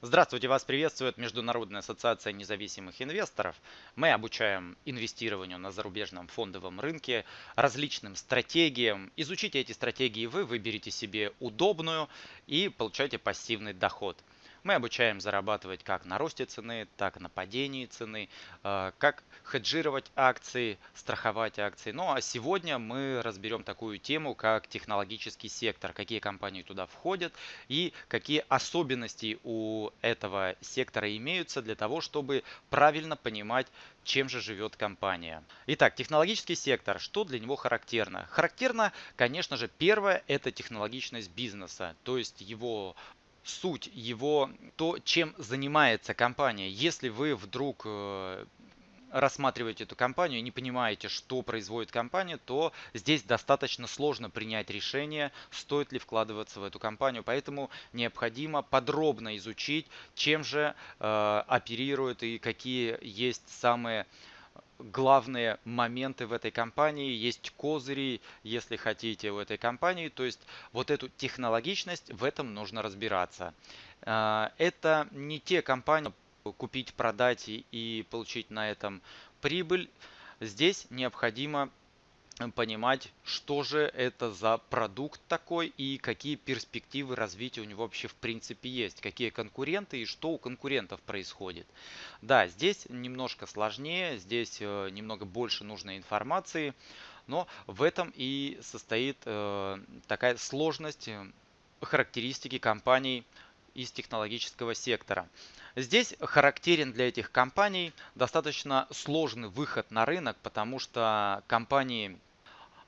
Здравствуйте, вас приветствует Международная ассоциация независимых инвесторов. Мы обучаем инвестированию на зарубежном фондовом рынке, различным стратегиям. Изучите эти стратегии вы, выберите себе удобную и получайте пассивный доход. Мы обучаем зарабатывать как на росте цены, так и на падении цены, э, как хеджировать акции, страховать акции. Ну а сегодня мы разберем такую тему, как технологический сектор, какие компании туда входят и какие особенности у этого сектора имеются для того, чтобы правильно понимать, чем же живет компания. Итак, технологический сектор, что для него характерно? Характерно, конечно же, первое – это технологичность бизнеса, то есть его суть его, то, чем занимается компания. Если вы вдруг э, рассматриваете эту компанию и не понимаете, что производит компания, то здесь достаточно сложно принять решение, стоит ли вкладываться в эту компанию. Поэтому необходимо подробно изучить, чем же э, оперирует и какие есть самые главные моменты в этой компании, есть козыри, если хотите, в этой компании. То есть вот эту технологичность, в этом нужно разбираться. А, это не те компании, купить, продать и получить на этом прибыль. Здесь необходимо понимать, что же это за продукт такой и какие перспективы развития у него вообще в принципе есть, какие конкуренты и что у конкурентов происходит. Да, здесь немножко сложнее, здесь э, немного больше нужной информации, но в этом и состоит э, такая сложность э, характеристики компаний из технологического сектора. Здесь характерен для этих компаний достаточно сложный выход на рынок, потому что компании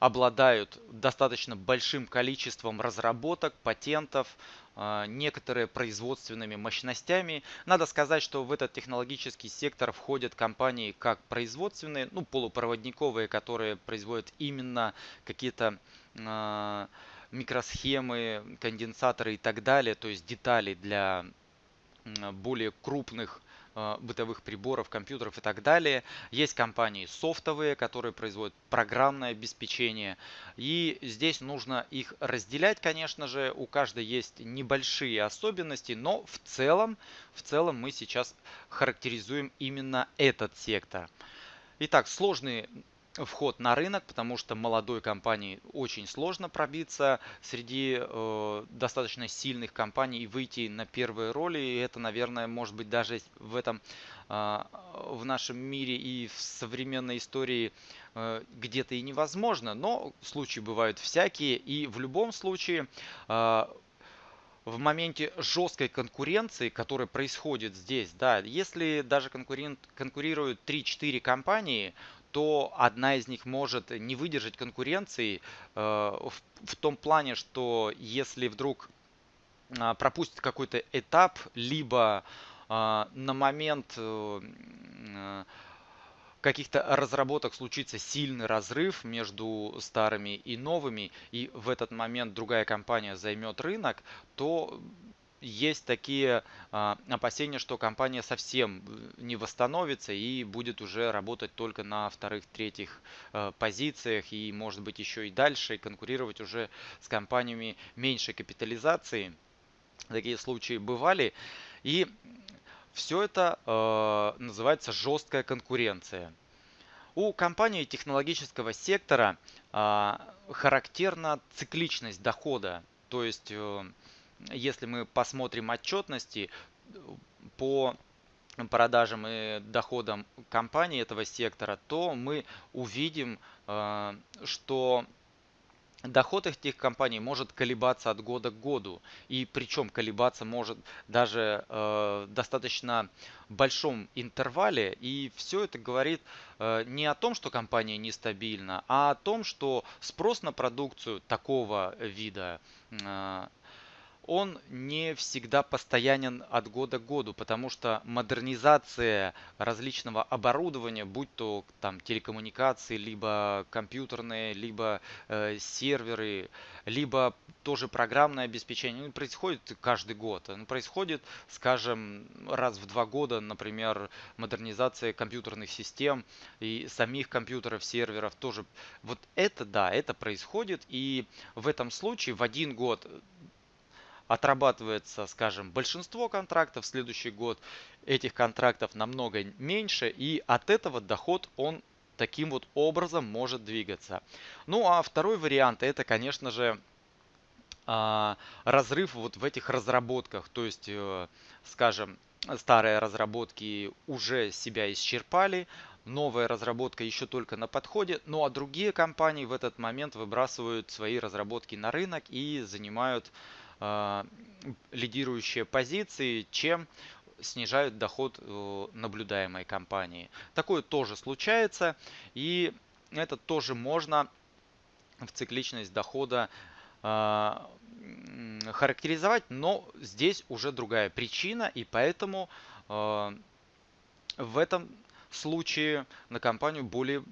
обладают достаточно большим количеством разработок, патентов, а, некоторые производственными мощностями. Надо сказать, что в этот технологический сектор входят компании как производственные, ну полупроводниковые, которые производят именно какие-то э, микросхемы, конденсаторы и так далее, то есть детали для более крупных бытовых приборов, компьютеров и так далее. Есть компании софтовые, которые производят программное обеспечение. И здесь нужно их разделять, конечно же. У каждой есть небольшие особенности, но в целом, в целом мы сейчас характеризуем именно этот сектор. Итак, сложные вход на рынок, потому что молодой компании очень сложно пробиться среди э, достаточно сильных компаний и выйти на первые роли. И это, наверное, может быть даже в этом э, в нашем мире и в современной истории э, где-то и невозможно, но случаи бывают всякие. И в любом случае э, в моменте жесткой конкуренции, которая происходит здесь, да, если даже конкурент, конкурируют 3-4 компании, то одна из них может не выдержать конкуренции э, в, том плане, что если вдруг э, пропустит какой-то этап, либо э, на момент э, каких-то разработок случится сильный разрыв между старыми и новыми, и в этот момент другая компания займет рынок, то есть такие а, опасения, что компания совсем э, не восстановится и будет уже работать только на вторых, третьих э, позициях и может быть еще и дальше конкурировать уже с компаниями меньшей капитализации. Такие случаи бывали. И все это э, называется жесткая конкуренция. У компании технологического сектора характерна цикличность дохода. То есть если мы посмотрим отчетности по продажам и доходам компании этого сектора, то мы увидим, э, что доход этих компаний может колебаться от года к году. И причем колебаться может даже э, достаточно большом интервале. И все это говорит э, не о том, что компания нестабильна, а о том, что спрос на продукцию такого вида э, он не всегда постоянен от года к году, потому что модернизация различного оборудования, будь то там телекоммуникации, либо компьютерные, либо э, серверы, либо тоже программное обеспечение, ну, происходит каждый год. Оно происходит, скажем, раз в два года, например, модернизация компьютерных систем и самих компьютеров, серверов тоже. Вот это да, это происходит, и в этом случае в один год отрабатывается, скажем, большинство контрактов, в следующий год этих контрактов намного меньше, и от этого доход он таким вот образом может двигаться. Ну а второй вариант это, конечно же, а, разрыв вот в этих разработках. То есть, э, скажем, старые разработки уже себя исчерпали, новая разработка еще только на подходе, ну а другие компании в этот момент выбрасывают свои разработки на рынок и занимают э, лидирующие позиции, чем снижают доход э, наблюдаемой компании. Такое тоже случается, и это тоже можно в цикличность дохода э, характеризовать, но здесь уже другая причина, и поэтому э, в этом случае на компанию более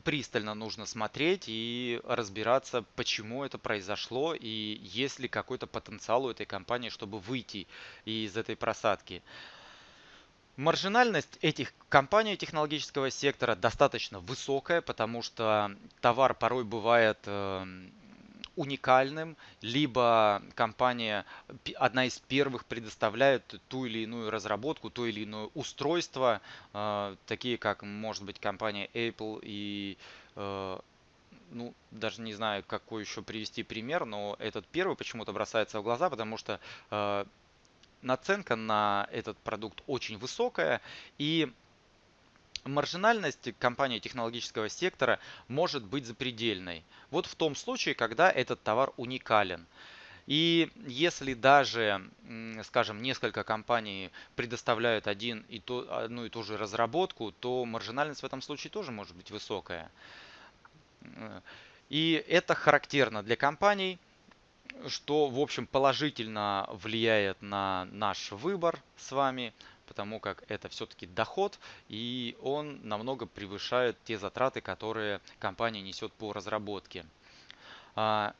пристально нужно смотреть и разбираться, почему это произошло и есть ли какой-то потенциал у этой компании, чтобы выйти из этой просадки. Маржинальность этих компаний технологического сектора достаточно высокая, потому что товар порой бывает эм, уникальным, либо компания одна из первых предоставляет ту или иную разработку, то или иное устройство, э, такие как может быть компания Apple и э, ну, даже не знаю, какой еще привести пример, но этот первый почему-то бросается в глаза, потому что э, наценка на этот продукт очень высокая, и маржинальность компании технологического сектора может быть запредельной. Вот в том случае, когда этот товар уникален. И если даже, скажем, несколько компаний предоставляют один и то, одну и ту же разработку, то маржинальность в этом случае тоже может быть высокая. И это характерно для компаний, что, в общем, положительно влияет на наш выбор с вами потому как это все-таки доход, и он намного превышает те затраты, которые компания несет по разработке. А,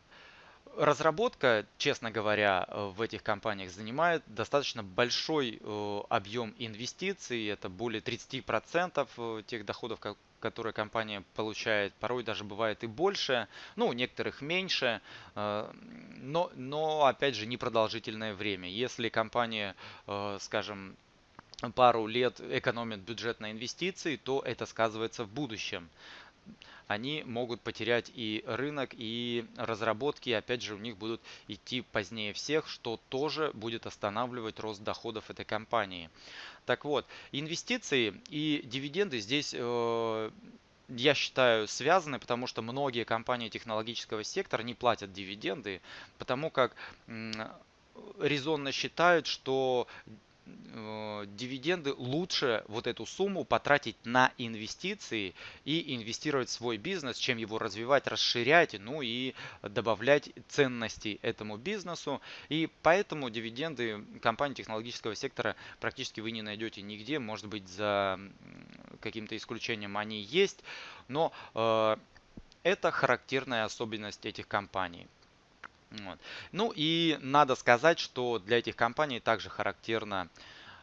разработка, честно говоря, в этих компаниях занимает достаточно большой э, объем инвестиций. Это более 30% э, тех доходов, которые компания получает. Порой даже бывает и больше. Ну, у некоторых меньше. Э, но, но опять же, непродолжительное время. Если компания, скажем, пару лет экономят бюджет на инвестиции, то это сказывается в будущем. Они могут потерять и рынок, и разработки, опять же, у них будут идти позднее всех, что тоже будет останавливать рост доходов этой компании. Так вот, инвестиции и дивиденды здесь э, я считаю, связаны, потому что многие компании технологического сектора не платят дивиденды, потому как резонно считают, что дивиденды лучше вот эту сумму потратить на инвестиции и инвестировать в свой бизнес, чем его развивать, расширять, ну и добавлять ценности этому бизнесу. И поэтому дивиденды компании технологического сектора практически вы не найдете нигде. Может быть, за каким-то исключением они есть, но э, это характерная особенность этих компаний. Вот. Ну и надо сказать, что для этих компаний также характерно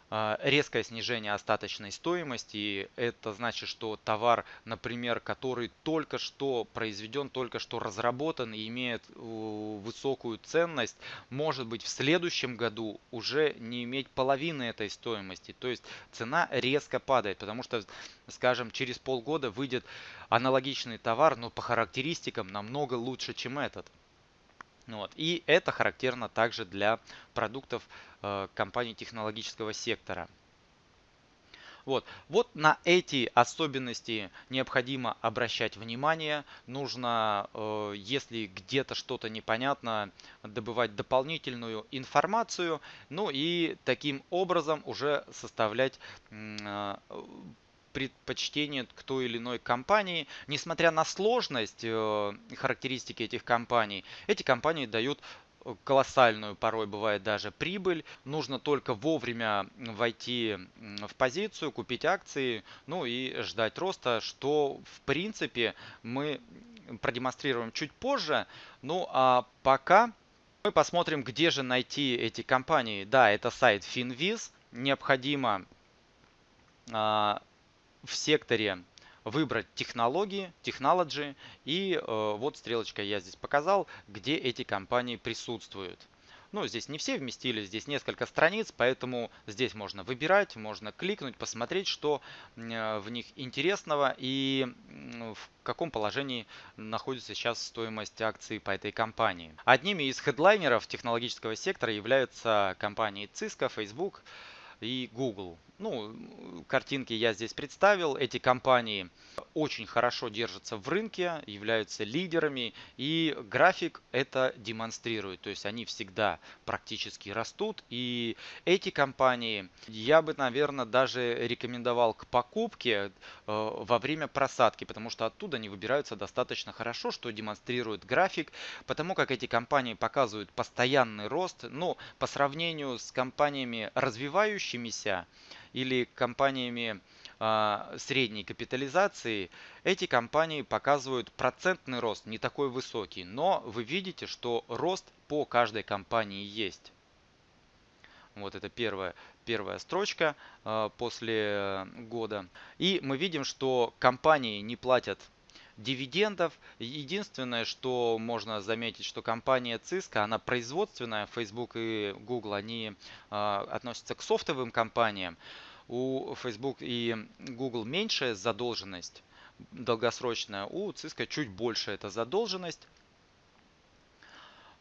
а, резкое снижение остаточной стоимости. Это значит, что товар, например, который только что произведен, только что разработан и имеет высокую ценность, может быть в следующем году уже не иметь половины этой стоимости. То есть цена резко падает, потому что, скажем, через полгода выйдет аналогичный товар, но по характеристикам намного лучше, чем этот. Вот. И это характерно также для продуктов э, компаний технологического сектора. Вот. вот на эти особенности необходимо обращать внимание. Нужно, э, если где-то что-то непонятно, добывать дополнительную информацию. Ну и таким образом уже составлять э, предпочтение к той или иной компании. Несмотря на сложность э, характеристики этих компаний, эти компании дают э, колоссальную, порой бывает даже прибыль. Нужно только вовремя войти в позицию, купить акции, ну и ждать роста, что в принципе мы продемонстрируем чуть позже. Ну а пока мы посмотрим, где же найти эти компании. Да, это сайт Finviz. Необходимо а, в секторе выбрать технологии, technology и э, вот стрелочка я здесь показал, где эти компании присутствуют. Ну, здесь не все вместились, здесь несколько страниц, поэтому здесь можно выбирать, можно кликнуть, посмотреть, что э, в них интересного и в каком положении находится сейчас стоимость акций по этой компании. Одними из хедлайнеров технологического сектора являются компании Cisco, Facebook и Google. Ну, картинки я здесь представил. Эти компании очень хорошо держатся в рынке, являются лидерами, и график это демонстрирует. То есть они всегда практически растут, и эти компании я бы, наверное, даже рекомендовал к покупке э, во время просадки, потому что оттуда они выбираются достаточно хорошо, что демонстрирует график, потому как эти компании показывают постоянный рост, но по сравнению с компаниями развивающимися, или компаниями а, средней капитализации, эти компании показывают процентный рост не такой высокий, но вы видите, что рост по каждой компании есть. Вот это первая, первая строчка э, после года. И мы видим, что компании не платят дивидендов. Единственное, что можно заметить, что компания Cisco, она производственная, Facebook и Google, они э, относятся к софтовым компаниям у Facebook и Google меньшая задолженность долгосрочная, у Cisco чуть больше эта задолженность.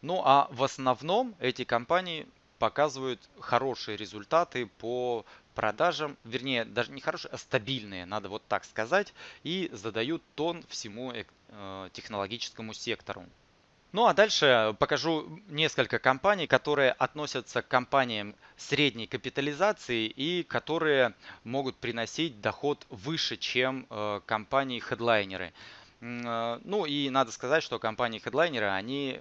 Ну а в основном эти компании показывают хорошие результаты по продажам, вернее, даже не хорошие, а стабильные, надо вот так сказать, и задают тон всему э, технологическому сектору. Ну а дальше покажу несколько компаний, которые относятся к компаниям средней капитализации и которые могут приносить доход выше, чем э, компании-хедлайнеры. Э, ну и надо сказать, что компании-хедлайнеры, они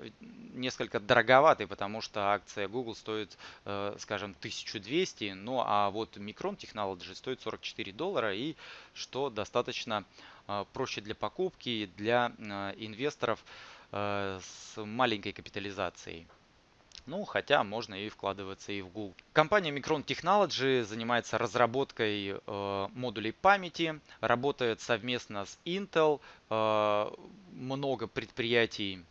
несколько дороговаты, потому что акция Google стоит, э, скажем, 1200, ну а вот Micron Technology стоит 44 доллара, и что достаточно проще для покупки, для инвесторов, Э, с маленькой капитализацией. Ну, хотя можно и вкладываться и в Google. Компания Micron Technology занимается разработкой э, модулей памяти, работает совместно с Intel. Э, много предприятий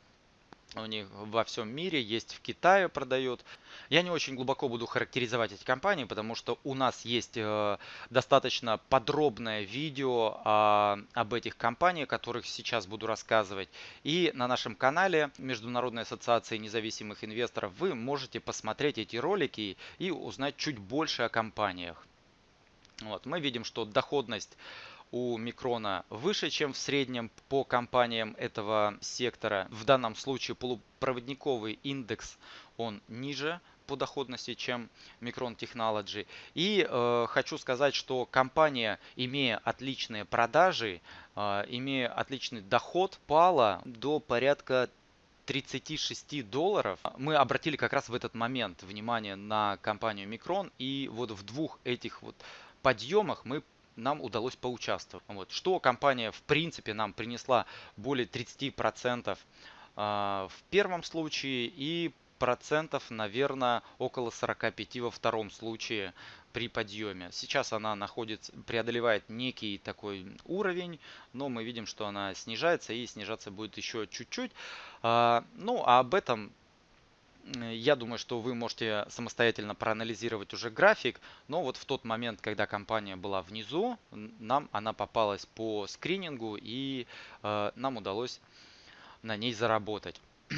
у них во всем мире, есть в Китае продает. Я не очень глубоко буду характеризовать эти компании, потому что у нас есть э, достаточно подробное видео э, об этих компаниях, о которых сейчас буду рассказывать. И на нашем канале Международной ассоциации независимых инвесторов вы можете посмотреть эти ролики и узнать чуть больше о компаниях. Вот, мы видим, что доходность у микрона выше, чем в среднем по компаниям этого сектора. В данном случае полупроводниковый индекс он ниже по доходности, чем Micron Technology. И э, хочу сказать, что компания, имея отличные продажи, э, имея отличный доход, пала до порядка 36 долларов. Мы обратили как раз в этот момент внимание на компанию Micron. И вот в двух этих вот подъемах мы нам удалось поучаствовать. Вот. Что компания в принципе нам принесла более 30% а, в первом случае и процентов, наверное, около 45 во втором случае при подъеме. Сейчас она находится, преодолевает некий такой уровень, но мы видим, что она снижается и снижаться будет еще чуть-чуть. А, ну, а об этом я думаю, что вы можете самостоятельно проанализировать уже график, но вот в тот момент, когда компания была внизу, нам она попалась по скринингу и э, нам удалось на ней заработать.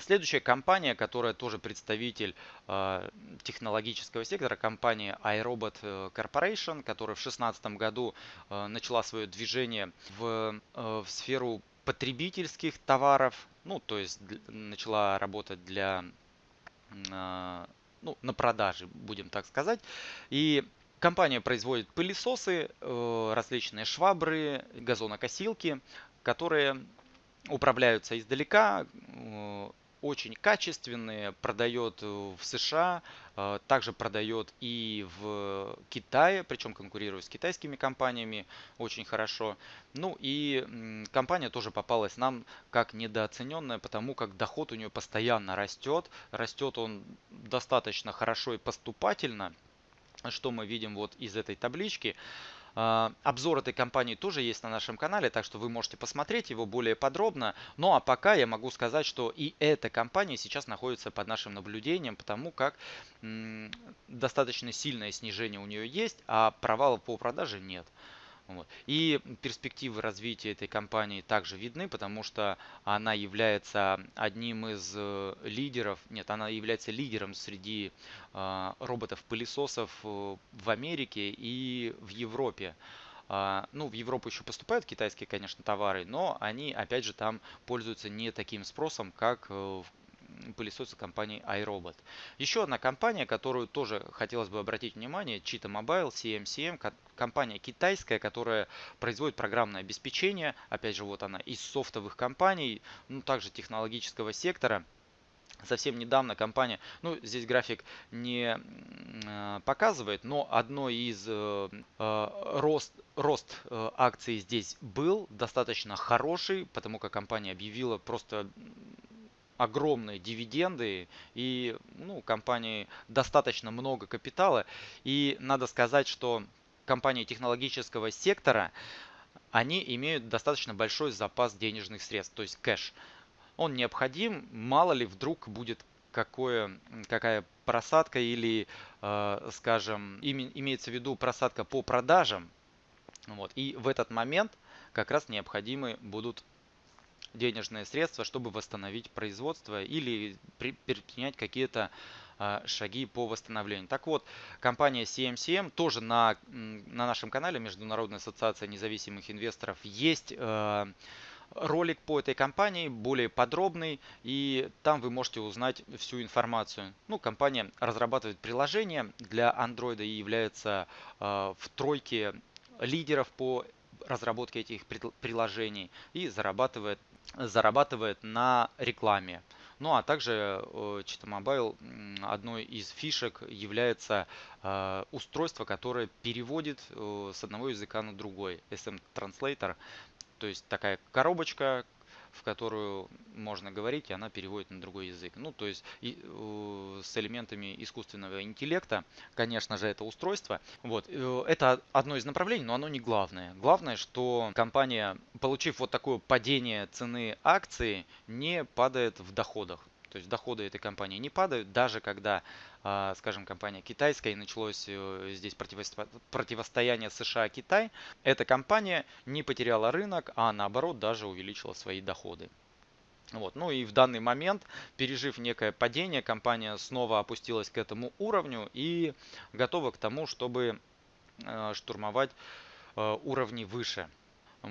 Следующая компания, которая тоже представитель э, технологического сектора, компания iRobot э, Corporation, которая в 2016 году э, начала свое движение в, э, в сферу потребительских товаров, ну, то есть начала работать для, а, ну, на продаже, будем так сказать. И компания производит пылесосы, э, различные швабры, газонокосилки, которые управляются издалека, э, очень качественные, продает в США, а, также продает и в Китае, причем конкурирует с китайскими компаниями очень хорошо. Ну и компания тоже попалась нам как недооцененная, потому как доход у нее постоянно растет. Растет он достаточно хорошо и поступательно, что мы видим вот из этой таблички. А, обзор этой компании тоже есть на нашем канале, так что вы можете посмотреть его более подробно. Ну а пока я могу сказать, что и эта компания сейчас находится под нашим наблюдением, потому как достаточно сильное снижение у нее есть, а провала по продаже нет. Вот. И перспективы развития этой компании также видны, потому что она является одним из э, лидеров, нет, она является лидером среди э, роботов-пылесосов э, в Америке и в Европе. Uh, ну, в Европу еще поступают китайские, конечно, товары, но они, опять же, там пользуются не таким спросом, как в пылесосы компании iRobot. Еще одна компания, которую тоже хотелось бы обратить внимание, Cheetah Mobile, CMCM, компания китайская, которая производит программное обеспечение. Опять же, вот она из софтовых компаний, ну также технологического сектора. Совсем недавно компания, ну здесь график не э, показывает, но одно из э, э, рост, рост э, акций здесь был достаточно хороший, потому как компания объявила просто огромные дивиденды и ну, компании достаточно много капитала. И надо сказать, что компании технологического сектора, они имеют достаточно большой запас денежных средств, то есть кэш. Он необходим, мало ли вдруг будет какое, какая просадка или, э, скажем, имеется в виду просадка по продажам. Вот. И в этот момент как раз необходимы будут денежные средства, чтобы восстановить производство или предпринять какие-то а, шаги по восстановлению. Так вот, компания CMCM тоже на, на нашем канале Международная ассоциация независимых инвесторов есть э, ролик по этой компании, более подробный, и там вы можете узнать всю информацию. Ну, компания разрабатывает приложение для Android и является э, в тройке лидеров по разработке этих приложений и зарабатывает зарабатывает на рекламе. Ну а также Cheetah Mobile одной из фишек является э, устройство, которое переводит э, с одного языка на другой. SM Translator. То есть такая коробочка, в которую можно говорить, и она переводит на другой язык. Ну, то есть и, э, с элементами искусственного интеллекта, конечно же, это устройство. Вот, э, это одно из направлений, но оно не главное. Главное, что компания, получив вот такое падение цены акции, не падает в доходах. То есть доходы этой компании не падают, даже когда, а, скажем, компания китайская и началось э, здесь противостояние США-Китай, эта компания не потеряла рынок, а наоборот даже увеличила свои доходы. Вот. Ну и в данный момент, пережив некое падение, компания снова опустилась к этому уровню и готова к тому, чтобы э, штурмовать э, уровни выше.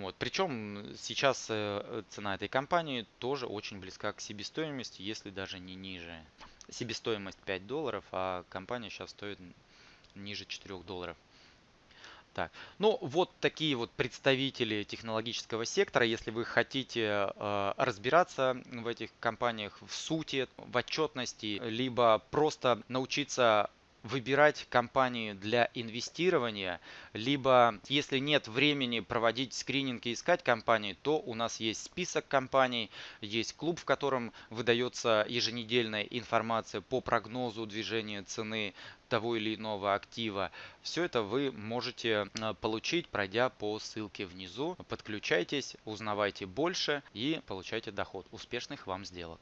Вот. Причем сейчас э, цена этой компании тоже очень близка к себестоимости, если даже не ниже. Себестоимость 5 долларов, а компания сейчас стоит ниже 4 долларов. Так, ну вот такие вот представители технологического сектора. Если вы хотите э, разбираться в этих компаниях в сути, в отчетности, либо просто научиться выбирать компании для инвестирования, либо если нет времени проводить скрининг и искать компании, то у нас есть список компаний, есть клуб, в котором выдается еженедельная информация по прогнозу движения цены того или иного актива. Все это вы можете э, получить, пройдя по ссылке внизу. Подключайтесь, узнавайте больше и получайте доход. Успешных вам сделок!